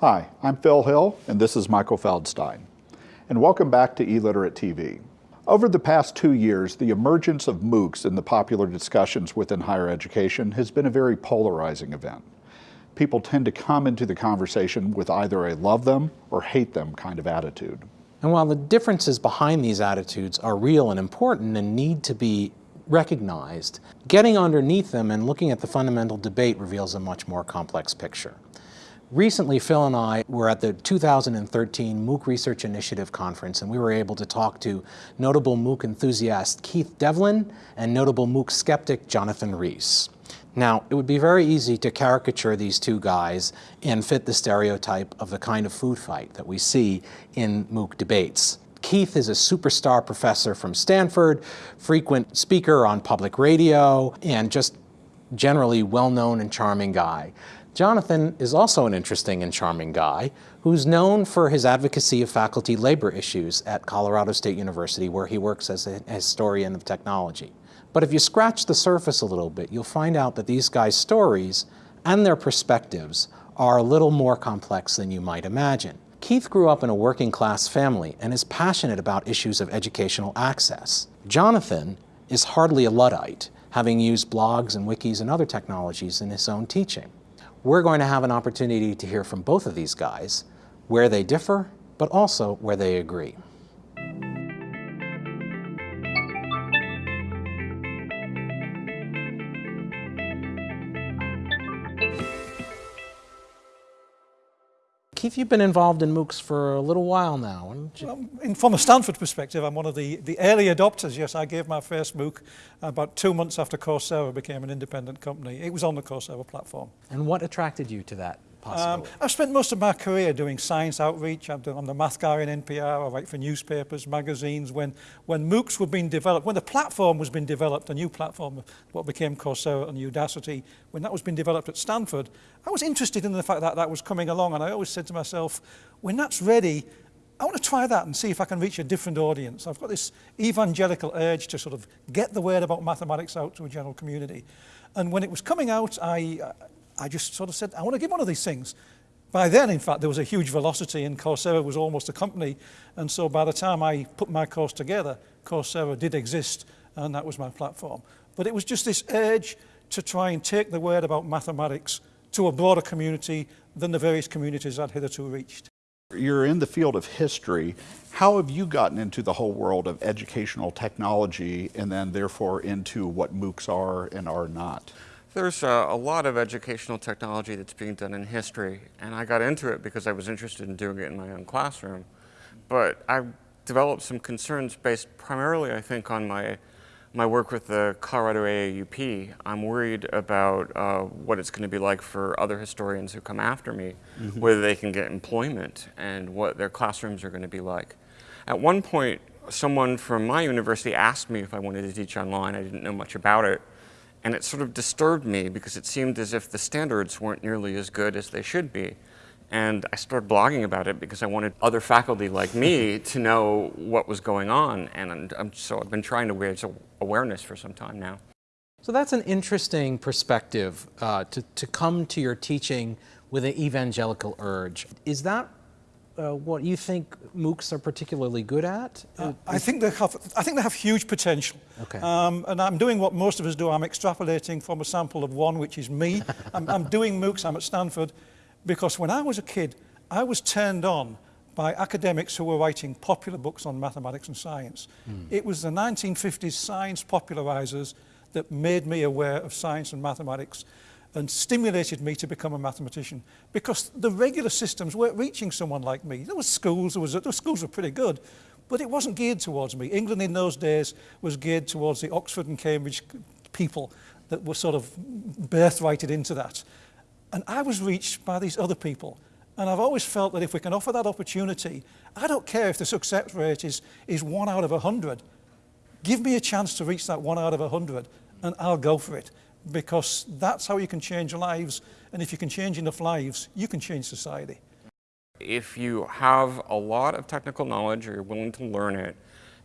Hi, I'm Phil Hill, and this is Michael Feldstein. And welcome back to eLiterate TV. Over the past two years, the emergence of MOOCs in the popular discussions within higher education has been a very polarizing event. People tend to come into the conversation with either a love them or hate them kind of attitude. And while the differences behind these attitudes are real and important and need to be recognized, getting underneath them and looking at the fundamental debate reveals a much more complex picture. Recently, Phil and I were at the 2013 MOOC Research Initiative Conference, and we were able to talk to notable MOOC enthusiast Keith Devlin and notable MOOC skeptic Jonathan Rees. Now, it would be very easy to caricature these two guys and fit the stereotype of the kind of food fight that we see in MOOC debates. Keith is a superstar professor from Stanford, frequent speaker on public radio, and just generally well-known and charming guy. Jonathan is also an interesting and charming guy who's known for his advocacy of faculty labor issues at Colorado State University where he works as a historian of technology. But if you scratch the surface a little bit, you'll find out that these guys' stories and their perspectives are a little more complex than you might imagine. Keith grew up in a working class family and is passionate about issues of educational access. Jonathan is hardly a Luddite, having used blogs and wikis and other technologies in his own teaching. We're going to have an opportunity to hear from both of these guys, where they differ, but also where they agree. Keith, you've been involved in MOOCs for a little while now. Well, in, from a Stanford perspective, I'm one of the, the early adopters. Yes, I gave my first MOOC about two months after Coursera became an independent company. It was on the Coursera platform. And what attracted you to that Um, I've spent most of my career doing science outreach. I've done, I'm the math guy in NPR. I write for newspapers, magazines. When, when MOOCs were being developed, when the platform was being developed, a new platform, what became Coursera and Udacity, when that was being developed at Stanford, I was interested in the fact that that was coming along. And I always said to myself, when that's ready, I want to try that and see if I can reach a different audience. I've got this evangelical urge to sort of get the word about mathematics out to a general community. And when it was coming out, I, I just sort of said, I want to give one of these things. By then, in fact, there was a huge velocity and Coursera was almost a company. And so by the time I put my course together, Coursera did exist and that was my platform. But it was just this urge to try and take the word about mathematics to a broader community than the various communities I'd hitherto reached. You're in the field of history. How have you gotten into the whole world of educational technology and then therefore into what MOOCs are and are not? There's a, a, lot of educational technology that's being done in history, and I got into it because I was interested in doing it in my own classroom. But I developed some concerns based primarily, I think, on my, my work with the Colorado AAUP. I'm worried about uh, what it's going to be like for other historians who come after me, mm -hmm. whether they can get employment and what their classrooms are going to be like. At one point, someone from my university asked me if I wanted to teach online. I didn't know much about it. And it sort of disturbed me because it seemed as if the standards weren't nearly as good as they should be. And I started blogging about it because I wanted other faculty like me to know what was going on. And I'm, so I've been trying to raise awareness for some time now. So that's an interesting perspective uh, to, to come to your teaching with an evangelical urge. Is that uh, what you think MOOCs are particularly good at? Uh, I think they have. I think they have huge potential. Okay. Um, and I'm doing what most of us do. I'm extrapolating from a sample of one, which is me. I'm, I'm doing MOOCs. I'm at Stanford because when I was a kid, I was turned on by academics who were writing popular books on mathematics and science. Mm. It was the 1950s science popularizers that made me aware of science and mathematics and stimulated me to become a mathematician because the regular systems weren't reaching someone like me. There was schools, there was, the schools were pretty good, but it wasn't geared towards me. England in those days was geared towards the Oxford and Cambridge people that were sort of birthrighted into that. And I was reached by these other people. And I've always felt that if we can offer that opportunity, I don't care if the success rate is, is one out of a hundred. Give me a chance to reach that one out of a hundred and I'll go for it because that's how you can change lives. And if you can change enough lives, you can change society. If you have a lot of technical knowledge or you're willing to learn it,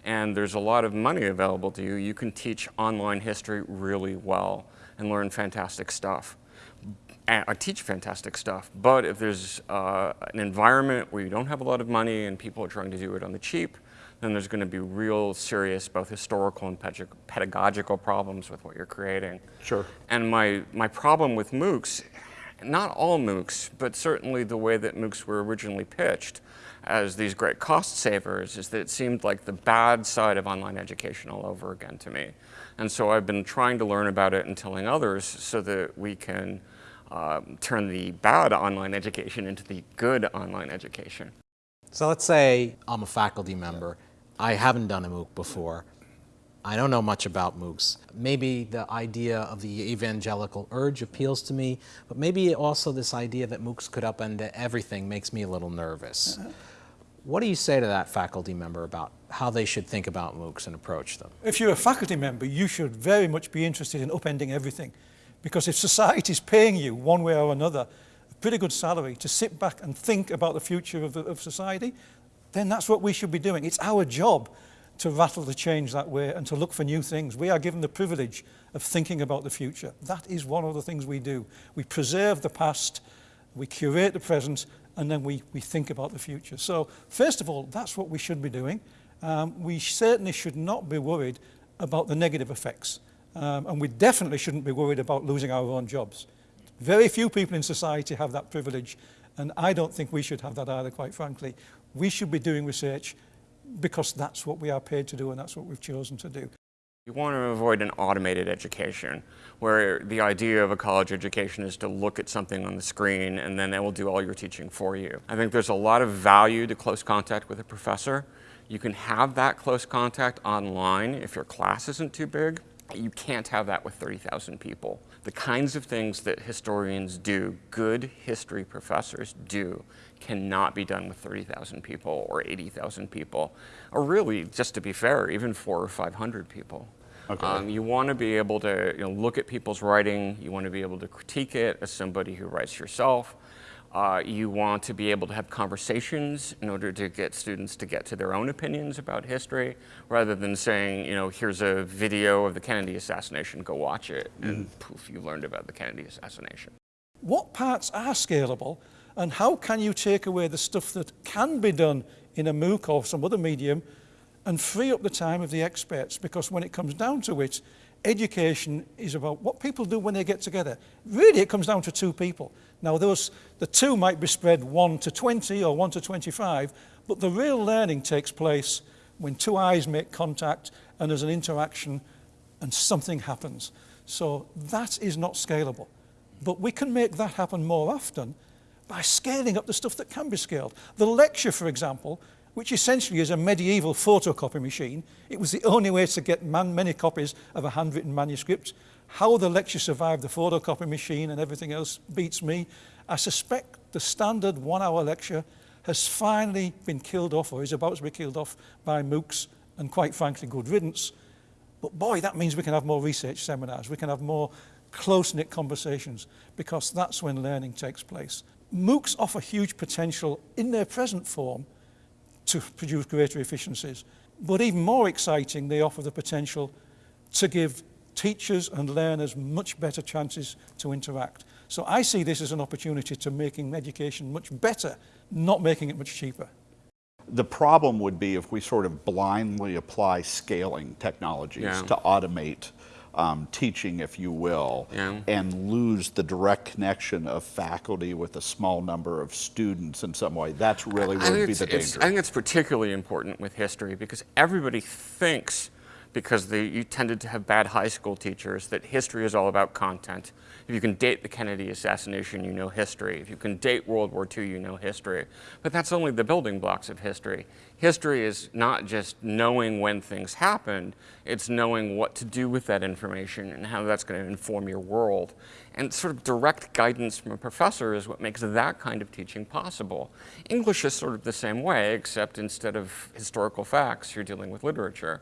and there's a lot of money available to you, you can teach online history really well and learn fantastic stuff. and I teach fantastic stuff, but if there's uh, an environment where you don't have a lot of money and people are trying to do it on the cheap, then there's going to be real serious both historical and pedagogical problems with what you're creating. Sure. And my, my problem with MOOCs, not all MOOCs, but certainly the way that MOOCs were originally pitched as these great cost savers is that it seemed like the bad side of online education all over again to me. And so I've been trying to learn about it and telling others so that we can um, turn the bad online education into the good online education. So let's say I'm a faculty member. I haven't done a MOOC before. I don't know much about MOOCs. Maybe the idea of the evangelical urge appeals to me, but maybe also this idea that MOOCs could upend everything makes me a little nervous. What do you say to that faculty member about how they should think about MOOCs and approach them? If you're a faculty member, you should very much be interested in upending everything. Because if society is paying you one way or another pretty good salary to sit back and think about the future of, of society, then that's what we should be doing. It's our job to rattle the change that way and to look for new things. We are given the privilege of thinking about the future. That is one of the things we do. We preserve the past, we curate the present, and then we, we think about the future. So first of all, that's what we should be doing. Um, we certainly should not be worried about the negative effects. Um, and we definitely shouldn't be worried about losing our own jobs. Very few people in society have that privilege, and I don't think we should have that either, quite frankly. We should be doing research because that's what we are paid to do and that's what we've chosen to do. You want to avoid an automated education where the idea of a college education is to look at something on the screen and then it will do all your teaching for you. I think there's a lot of value to close contact with a professor. You can have that close contact online if your class isn't too big. You can't have that with 30,000 people. The kinds of things that historians do, good history professors do, cannot be done with 30,000 people or 80,000 people, or really, just to be fair, even four or 500 people. Okay. Um, you want to be able to you know, look at people's writing, you want to be able to critique it as somebody who writes yourself, uh, you want to be able to have conversations in order to get students to get to their own opinions about history, rather than saying, you know, here's a video of the Kennedy assassination, go watch it, mm. and poof, you learned about the Kennedy assassination. What parts are scalable, and how can you take away the stuff that can be done in a MOOC or some other medium and free up the time of the experts? Because when it comes down to it, education is about what people do when they get together. Really, it comes down to two people. Now, those, the two might be spread 1 to 20 or 1 to 25, but the real learning takes place when two eyes make contact and there's an interaction and something happens. So that is not scalable. But we can make that happen more often by scaling up the stuff that can be scaled. The lecture, for example, which essentially is a medieval photocopy machine. It was the only way to get man many copies of a handwritten manuscript. How the lecture survived the photocopy machine and everything else beats me. I suspect the standard one-hour lecture has finally been killed off or is about to be killed off by MOOCs and quite frankly good riddance. But boy, that means we can have more research seminars, we can have more close-knit conversations because that's when learning takes place. MOOCs offer huge potential in their present form to produce greater efficiencies. But even more exciting, they offer the potential to give teachers and learners much better chances to interact. So I see this as an opportunity to making education much better, not making it much cheaper. The problem would be if we sort of blindly apply scaling technologies yeah. to automate um, teaching, if you will, yeah. and lose the direct connection of faculty with a small number of students in some way. That's really would be the danger. I think it's particularly important with history because everybody thinks because they, you tended to have bad high school teachers, that history is all about content. If you can date the Kennedy assassination, you know history. If you can date World War II, you know history. But that's only the building blocks of history. History is not just knowing when things happened, it's knowing what to do with that information and how that's going to inform your world. And sort of direct guidance from a professor is what makes that kind of teaching possible. English is sort of the same way, except instead of historical facts, you're dealing with literature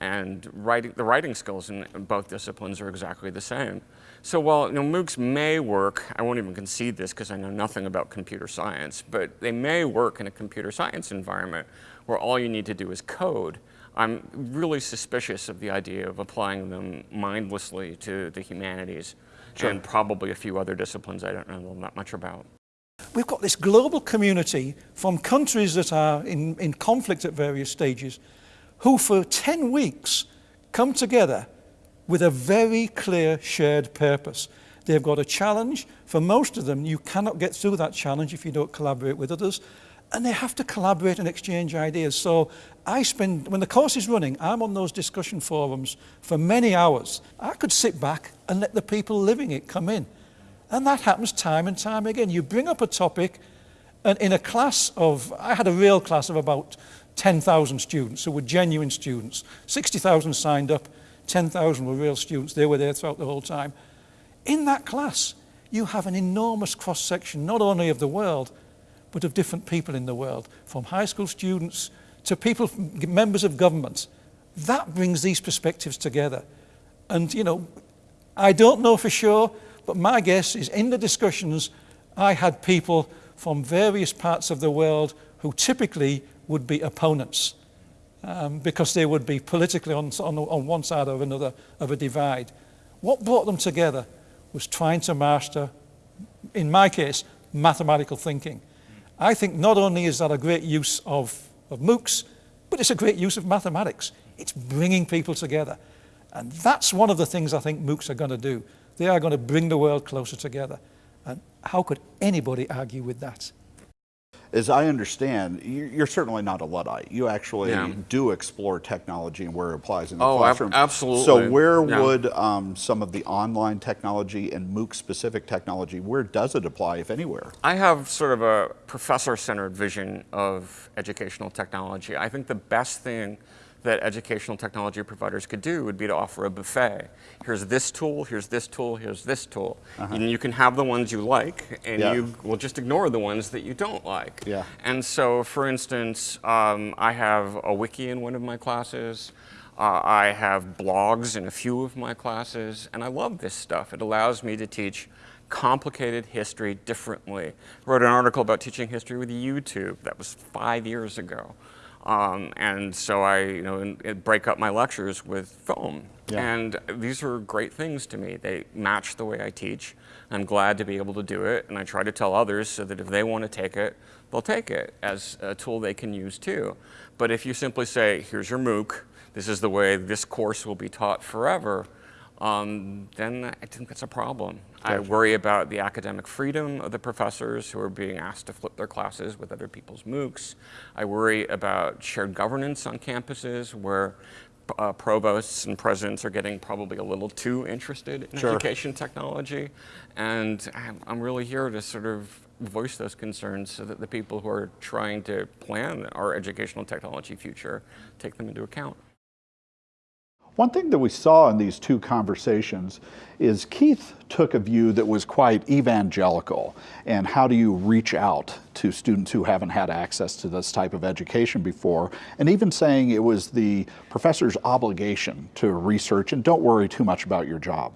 and writing, the writing skills in both disciplines are exactly the same. So while you know, MOOCs may work, I won't even concede this because I know nothing about computer science, but they may work in a computer science environment where all you need to do is code. I'm really suspicious of the idea of applying them mindlessly to the humanities and probably a few other disciplines I don't know that much about. We've got this global community from countries that are in, in conflict at various stages who for 10 weeks come together with a very clear shared purpose. They've got a challenge. For most of them, you cannot get through that challenge if you don't collaborate with others. And they have to collaborate and exchange ideas. So I spend, when the course is running, I'm on those discussion forums for many hours. I could sit back and let the people living it come in. And that happens time and time again. You bring up a topic, and in a class of, I had a real class of about 10,000 students who were genuine students. 60,000 signed up, 10,000 were real students. They were there throughout the whole time. In that class, you have an enormous cross section, not only of the world, but of different people in the world, from high school students to people, members of government. That brings these perspectives together. And, you know, I don't know for sure, but my guess is in the discussions, I had people from various parts of the world who typically would be opponents um, because they would be politically on, on, on one side or another of a divide. What brought them together was trying to master, in my case, mathematical thinking. I think not only is that a great use of, of MOOCs, but it's a great use of mathematics. It's bringing people together. And that's one of the things I think MOOCs are going to do. They are going to bring the world closer together. And how could anybody argue with that? As I understand, you're certainly not a Luddite. You actually Yeah. do explore technology and where it applies in the Oh, ab- classroom. absolutely. So where Yeah. would um, some of the online technology and MOOC-specific technology, where does it apply, if anywhere? I have sort of a professor-centered vision of educational technology. I think the best thing that educational technology providers could do would be to offer a buffet. Here's this tool, here's this tool, here's this tool. And you can have the ones you like, and Yeah. you will just ignore the ones that you don't like. Yeah. And so, for instance, um, I have a wiki in one of my classes. Uh, I have blogs in a few of my classes, and I love this stuff. It allows me to teach complicated history differently. I wrote an article about teaching history with YouTube. That was five years ago. Um, and so I, you know, break up my lectures with film. Yeah. And these are great things to me. They match the way I teach. I'm glad to be able to do it, and I try to tell others so that if they want to take it, they'll take it as a tool they can use too. But if you simply say, here's your MOOC, this is the way this course will be taught forever, um, then I think that's a problem. I worry about the academic freedom of the professors who are being asked to flip their classes with other people's MOOCs. I worry about shared governance on campuses where uh, provosts and presidents are getting probably a little too interested in Sure. education technology. And I'm, I'm really here to sort of voice those concerns so that the people who are trying to plan our educational technology future take them into account. One thing that we saw in these two conversations is Keith took a view that was quite evangelical. And how do you reach out to students who haven't had access to this type of education before? And even saying it was the professor's obligation to research and don't worry too much about your job.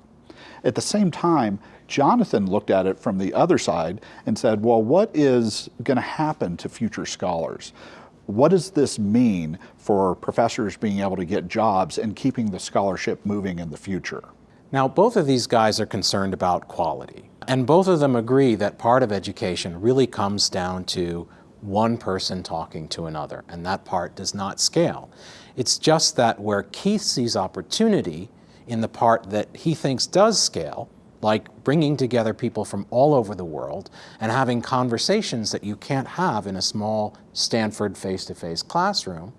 At the same time, Jonathan looked at it from the other side and said, well, what is going to happen to future scholars? What does this mean for professors being able to get jobs and keeping the scholarship moving in the future? Now, both of these guys are concerned about quality, and both of them agree that part of education really comes down to one person talking to another, and that part does not scale. It's just that where Keith sees opportunity in the part that he thinks does scale, like bringing together people from all over the world and having conversations that you can't have in a small Stanford face-to-face classroom,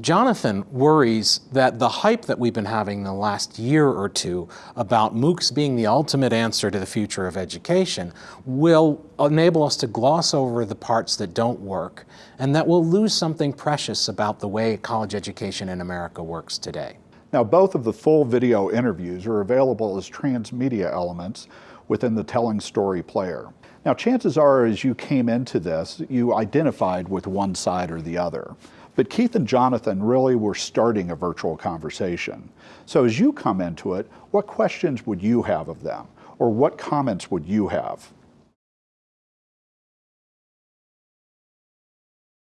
Jonathan worries that the hype that we've been having in the last year or two about MOOCs being the ultimate answer to the future of education will enable us to gloss over the parts that don't work and that we'll lose something precious about the way college education in America works today. Now, both of the full video interviews are available as transmedia elements within the Telling Story player. Now, chances are, as you came into this, you identified with one side or the other. But Keith and Jonathan really were starting a virtual conversation. So as you come into it, what questions would you have of them? Or what comments would you have?